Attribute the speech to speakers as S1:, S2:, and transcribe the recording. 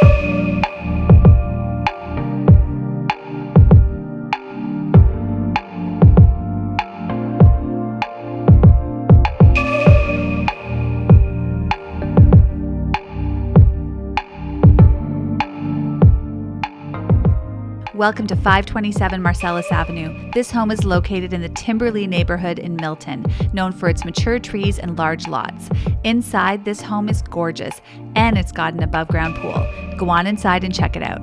S1: Bye. Welcome to 527 Marcellus Avenue. This home is located in the Timberlea neighborhood in Milton, known for its mature trees and large lots. Inside, this home is gorgeous, and it's got an above ground pool. Go on inside and check it out.